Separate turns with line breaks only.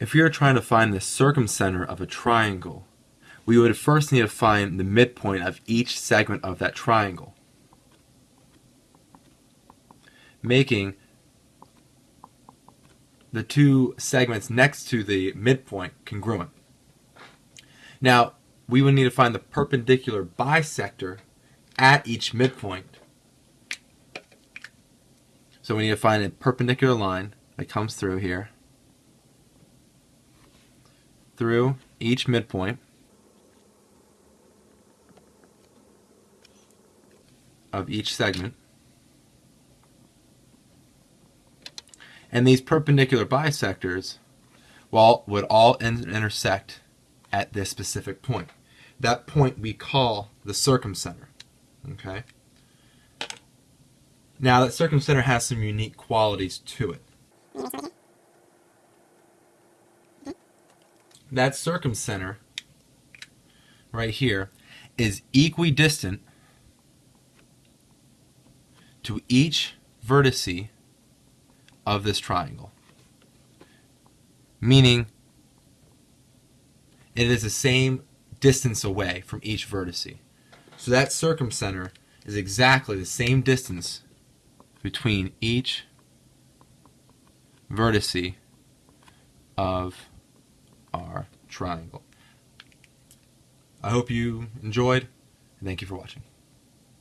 If we are trying to find the circumcenter of a triangle, we would first need to find the midpoint of each segment of that triangle, making the two segments next to the midpoint congruent. Now, we would need to find the perpendicular bisector at each midpoint. So we need to find a perpendicular line that comes through here, through each midpoint of each segment. And these perpendicular bisectors well, would all intersect at this specific point. That point we call the circumcenter. Okay. Now that circumcenter has some unique qualities to it. That circumcenter right here is equidistant to each vertice of this triangle. Meaning it is the same distance away from each vertice. So that circumcenter is exactly the same distance between each vertice of triangle. I hope you enjoyed, and thank you for watching.